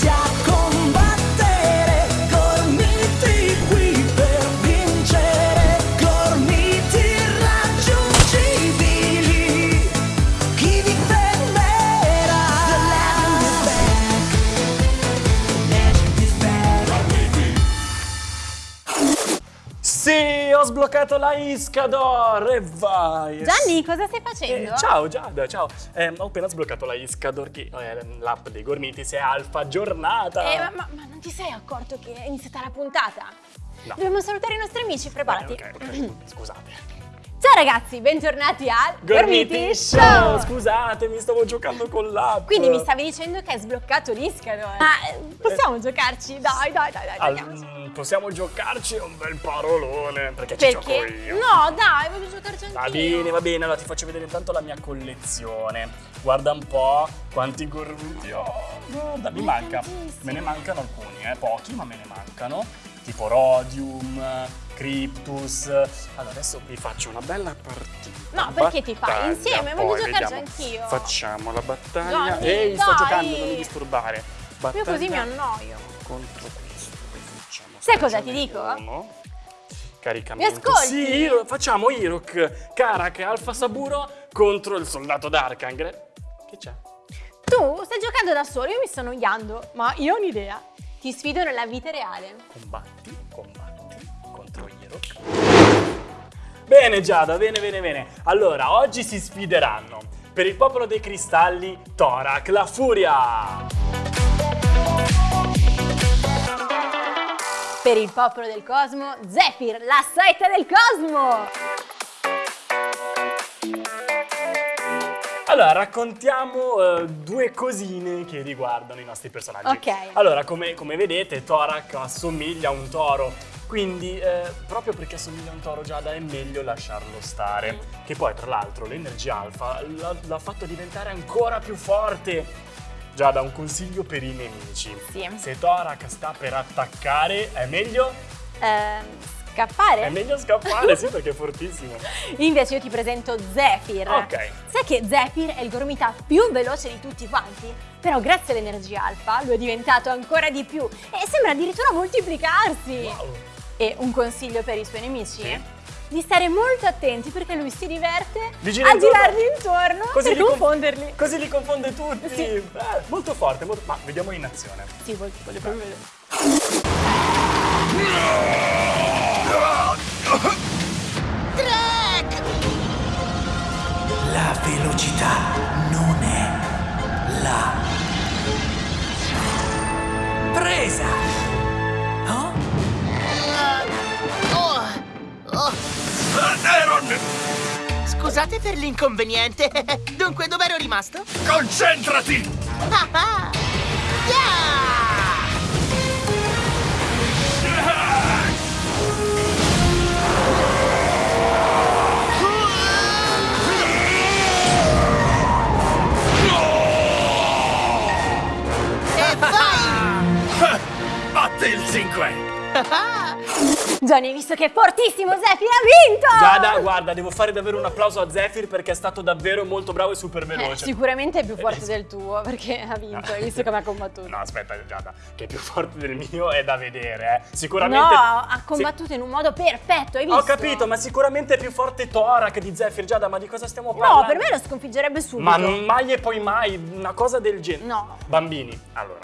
家。Ho sbloccato la Iscador e vai! Gianni, cosa stai facendo? Eh, ciao Giada, ciao. Eh, ho appena sbloccato la Iscador, che è l'app dei gormiti, se è alfa giornata. Eh, ma, ma- ma non ti sei accorto che è iniziata la puntata? No. Dobbiamo salutare i nostri amici, preparati. Ok, ok, scusate. Ciao ragazzi, bentornati al Gormiti Show! Scusate, mi stavo giocando con l'app. Quindi mi stavi dicendo che hai sbloccato l'Iscador. Ma eh, possiamo giocarci? Dai, dai, dai, dai, Al- possiamo giocarci un bel parolone, perché ci gioco Perché? io. No, dai, voglio giocarci anch'io. Va bene, va bene, allora ti faccio vedere intanto la mia collezione. Guarda un po' quanti gormiti ho. Guarda, mi Ma manca. Me ne mancano alcuni, eh, pochi, ma me ne mancano. Tipo Rodium, Cryptus. Allora, adesso vi faccio una bella partita. No, perché ti fai? Battaglia, Insieme, voglio giocarci anch'io. Facciamo la battaglia. Johnny, Ehi, sto dai. giocando, non mi disturbare. Io Battaglia così mi annoio. contro questo. Sai cosa ti dico? uno. Caricamento. Mi ascolti? Sì, facciamo Hirok, Karak Alfa Saburo contro il soldato Darkangre. Che c'è? Tu stai giocando da solo, io mi sto annoiando, ma io ho un'idea. Ti sfido nella vita reale. Combatti, combatti contro Hirok. Bene Giada, bene, bene, bene. Allora, oggi si sfideranno per il popolo dei cristalli Torak, la furia. Per il popolo del cosmo, Zephyr, la saetta del cosmo! Allora, raccontiamo eh, due cosine che riguardano i nostri personaggi. Ok. Allora, come, come vedete, Torak assomiglia a un toro. Quindi, eh, proprio perché assomiglia a un toro Giada, è meglio lasciarlo stare. Che poi, tra l'altro, l'energia alfa l'ha fatto diventare ancora più forte. Giada, un consiglio per i nemici. Sì. Se Torak sta per attaccare, è meglio, Ehm, scappare? è meglio scappare, sì, perché è fortissimo. Invece io ti presento Zephyr. Ok. Sai che Zephyr è il gormita più veloce di tutti quanti? Però grazie all'energia alfa lo è diventato ancora di più e sembra addirittura moltiplicarsi. Wow. E un consiglio per i suoi nemici? Sì. Di stare molto attenti perché lui si diverte Li gira a intorno. girarli intorno per li conf- confonderli. Così li confonde tutti. Sì. Eh, molto forte, molto... ma vediamo in azione. Sì, voglio, voglio proprio vedere. La velocità non è la presa. Scusate per l'inconveniente. Dunque, dov'ero rimasto? Concentrati! Ah, ah. Yeah! E vai! Batte il 5! Johnny, hai visto che è fortissimo Zephyr ha vinto! Giada, guarda, devo fare davvero un applauso a Zephyr perché è stato davvero molto bravo e super Eh, veloce. sicuramente è più forte del tuo perché ha vinto, hai visto come ha combattuto. No, aspetta, Giada, che è più forte del mio è da vedere, eh. Sicuramente... No, ha Sì. combattuto in un modo perfetto, hai visto? Ho capito, ma sicuramente è più forte Torak di Zephyr, Giada, ma di cosa stiamo parlando? No, per me lo sconfiggerebbe subito. Ma non mai e poi mai, una cosa del genere. No. Bambini, allora,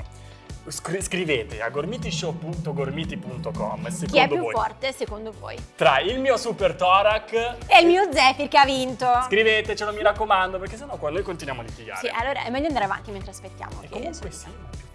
scri- scrivete a gormitishow.gormiti.com Chi è più voi forte secondo voi? tra il mio super Torak È il mio Zephyr che ha vinto. Scrivetecelo, mi raccomando, perché sennò qua noi continuiamo a litigare. Sì, allora è meglio andare avanti mentre aspettiamo. E comunque sì, ma più.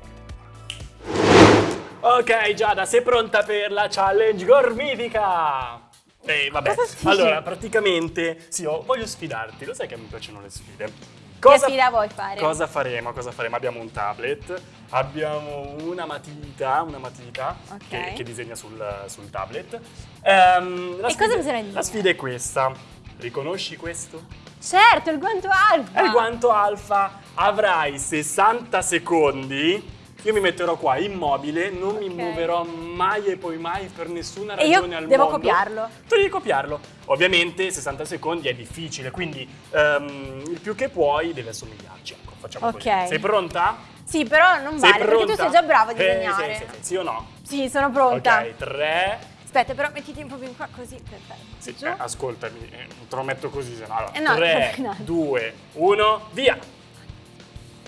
Ok, Giada, sei pronta per la challenge gormitica? Eh, vabbè, allora, praticamente, sì, io voglio sfidarti, lo sai che mi piacciono le sfide. Che sfida vuoi fare? Cosa faremo? Cosa faremo? Abbiamo un tablet, abbiamo una matita, una matita Ok. che, che disegna sul, sul tablet. La E sfida- cosa bisogna dire? La sfida è questa. Riconosci questo? Certo, il guanto alfa. È il guanto alfa. Avrai 60 secondi. Io mi metterò qua immobile, non mi Ok. muoverò mai e poi mai per nessuna E io ragione al devo mondo. copiarlo. Tu devi copiarlo. Ovviamente 60 secondi è difficile, quindi ehm, il più che puoi deve assomigliarci. Ecco, facciamo Ok. così. Sei pronta? Sì, però non Sei vale, perché tu pronta? sei già bravo a Eh, disegnare. sì, sì, sì, sì o no? Sì, sono pronta. Ok, 3. Aspetta, però mettiti un po' più in qua, così, perfetto. Sì, eh, ascoltami, eh, te lo metto così, se no. Allora, Eh no, 3, no. 2, 1, via!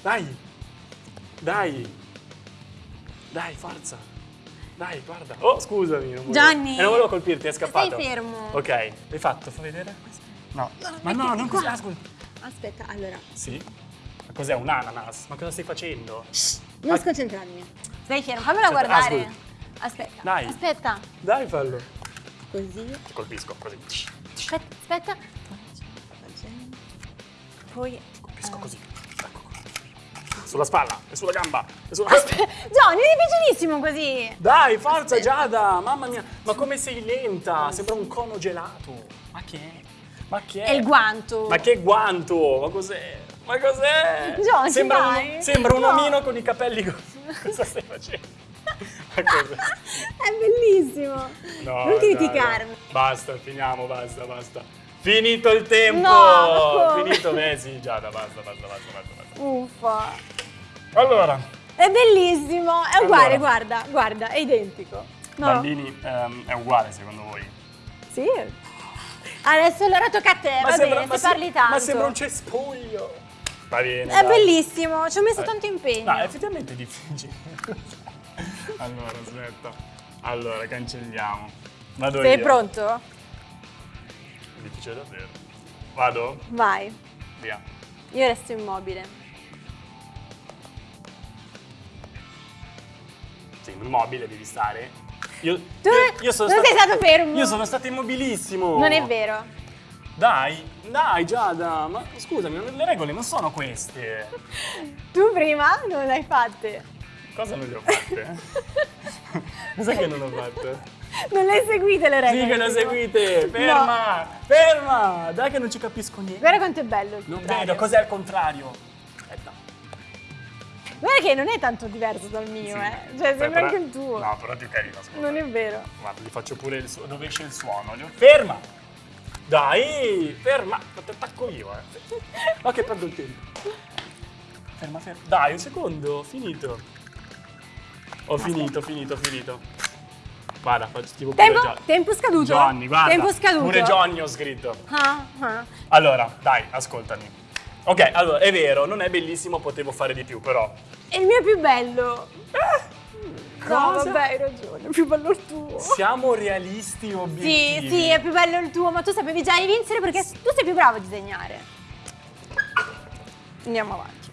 Dai! Dai! Dai, forza! Dai, guarda! Oh, scusami! Non volevo, Gianni! Eh, non volevo colpirti, è scappato. Stai fermo. Ok, l'hai fatto? Fa vedere? No. Ma no, non così, ascolta. Aspetta, allora, Sì? Ma cos'è un ananas? Ma cosa stai facendo? non Ah. sconcentrarmi. Stai fermo, fammela Aspetta, guardare. ascolta. Aspetta, Dai. aspetta. Dai, fallo. Così. Ti colpisco, così. Ti Aspetta, aspetta. Poi... colpisco eh, così. Sulla spalla, e sulla gamba, e sulla... Johnny, è difficilissimo così. Dai, forza Giada! Mamma mia, ma come sei lenta? Sembra un cono gelato. Ma che è? Ma che è? È il guanto. Ma che guanto? Ma cos'è? Ma cos'è? Giorgi, sembra, dai. un, sembra un No. omino con i capelli. Cosa stai facendo? Ma cos'è? È bellissimo. No, non criticarmi. Basta, finiamo, basta, basta. Finito il tempo! No? Finito, sì, Giada, basta, basta, basta, basta. basta. Uffa. Allora, È bellissimo. È uguale, Allora. guarda, guarda, è identico. No? bambini, ehm, è uguale secondo voi? Sì. Adesso allora tocca a te, va bene, ma se parli tanto. ma sembra un cespuglio. Va bene. È dai. bellissimo, ci ho messo Eh. tanto impegno. No, è effettivamente difficile. allora, aspetta. Allora, cancelliamo. Vado Sei io. pronto? Difficile davvero. Vado? Vai. Via. Io resto immobile. Sei immobile, devi stare. Io, Tu io, io sono non sei stato fermo. Io sono stato immobilissimo. Non è vero. Dai, dai Giada, ma scusami, le regole non sono queste. Tu prima non l'hai fatte. Cosa non le ho fatte? Cos'è che non ho fatto? Non le seguite le regole. Sì che le seguite! Ferma! Ferma! Dai che non ci capisco niente. Guarda quanto è bello il Non contrario. vedo, cos'è al contrario? Guarda che non è tanto diverso dal mio, Sì. eh. Cioè, Beh, sembra però- anche il tuo. No, però è più carino, scusa. Non è vero. Guarda, gli faccio pure il suono. Dove esce il suono? Gli- Ferma! Dai! Ferma! Ma ti attacco io, eh. Ma che perdo il tempo. Ferma, ferma. Dai, un secondo, finito. Ho finito, finito, finito. Guarda, faccio tipo pure Tempo, Gio- tempo scaduto. Johnny, guarda. Tempo scaduto. Pure Johnny ho scritto. Ah, ah. Allora, dai, ascoltami. Ok, allora, è vero, non è bellissimo, potevo fare di più, però. E il mio è più bello. No, Cosa? vabbè, hai ragione, è più bello il tuo. Siamo realisti Sì, obiettivi. sì, è più bello il tuo, ma tu sapevi già di vincere perché tu sei più bravo a disegnare. Andiamo avanti.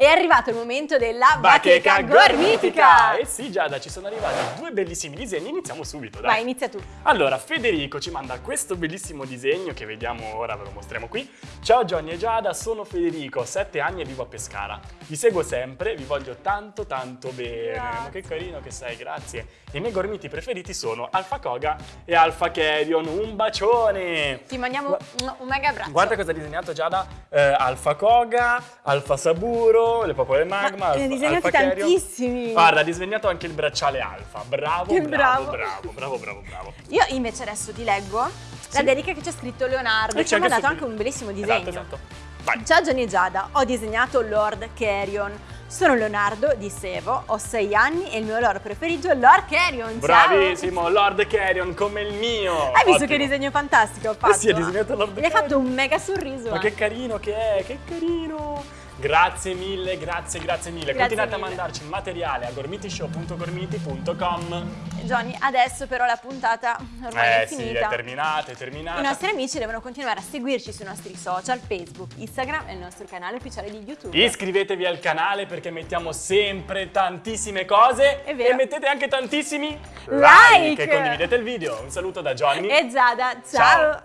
È arrivato il momento della bacheca, gormitica. Eh sì, Giada, ci sono arrivati due bellissimi disegni, iniziamo subito, dai. Vai, inizia tu. Allora, Federico ci manda questo bellissimo disegno che vediamo ora, ve lo mostriamo qui. Ciao Johnny e Giada, sono Federico, ho 7 anni e vivo a Pescara. Vi seguo sempre, vi voglio tanto tanto bene. Grazie. Ma che carino che sei, grazie. I miei gormiti preferiti sono Alfa Koga e Alfa Carrion. Un bacione! Ti mandiamo un mega abbraccio. Guarda cosa ha disegnato Giada, eh, Alfa Koga, Alfa Saburo, le popole magma, Ma ne ha Alfa, disegnati Carrion. tantissimi. Guarda, ha disegnato anche il bracciale Alfa. Bravo, Che bravo, bravo. bravo, bravo, bravo, bravo. Io invece adesso ti leggo la Sì. dedica che c'è scritto Leonardo, E che ci ha c'è anche mandato su- anche un bellissimo disegno. Esatto, esatto. Vai. Ciao Johnny e Giada, ho disegnato Lord Carrion. Sono Leonardo di Sevo, ho 6 anni e il mio loro preferito è Lord Carrion. Ciao! Bravissimo, Lord Carrion come il mio. Hai visto Ottimo. che disegno fantastico ho fatto? Eh sì, ha disegnato Lord Gli hai Carrion. fatto un mega sorriso. Ma eh. che carino che è, che carino. Grazie mille, grazie, grazie mille. Grazie Continuate mille. a mandarci il materiale a gormitishow.gormiti.com. Johnny, adesso però la puntata ormai Eh è sì, finita. è terminata, è terminata. I nostri amici devono continuare a seguirci sui nostri social, Facebook, Instagram e il nostro canale ufficiale di YouTube. Iscrivetevi al canale perché mettiamo sempre tantissime cose È vero. e mettete anche tantissimi Like. e condividete il video. Un saluto da Johnny. E Giada, ciao.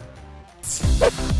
Ciao.